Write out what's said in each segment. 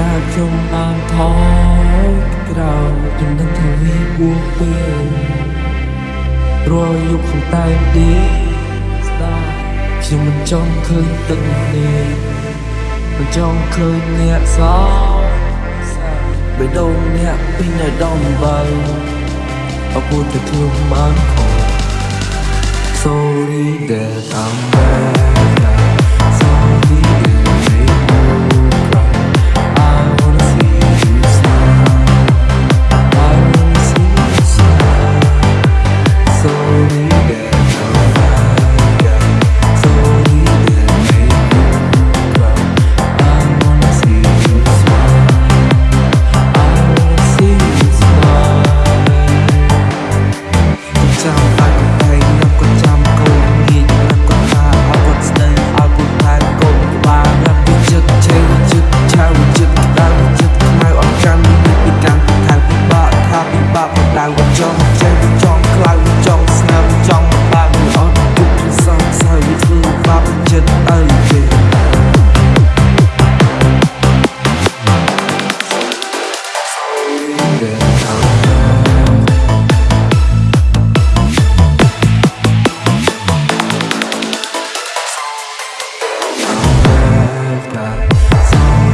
តើខ្ញុំបានថយក្រោយខ្ញុំនឹងថាវាគួរពេលរយយកខ្ញុំតែទីស្ដាយខ្ញុំមិនចង់ឃើញទឹកនេះមិនចង់ឃើញអ្នកសោបេះដូងអ្នកពីនៅដំបើអពុទ្ធខ្ញុំបានខំ Sorry that I'm bad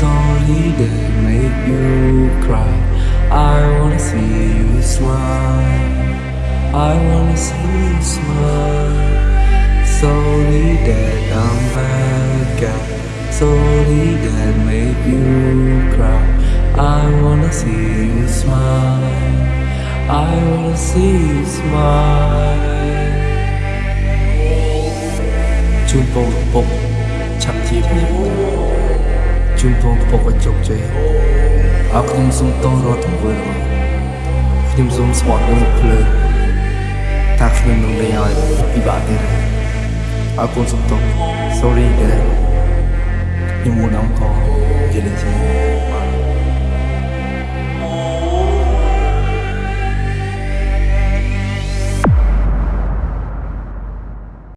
It's only they make you cry I wanna see you smile I wanna see you smile Sorry that I'm bad guy Sorry that made you cry I wanna see you smile I wanna see you smile 춤뽕뽕 잡티브 ជូនបងប្រកបជោគជ័យឲ្យខ្ញុំសូមតរត់ធ្វើរបស់ខ្ញុំសូមស្មត់នឹងភ្លើងថាខ្ញុំនឹងលាឲ្យពិបាកទៀតអរគុណសូមទោស sorry ដែរខ្ញុំមកដល់កយេលេជា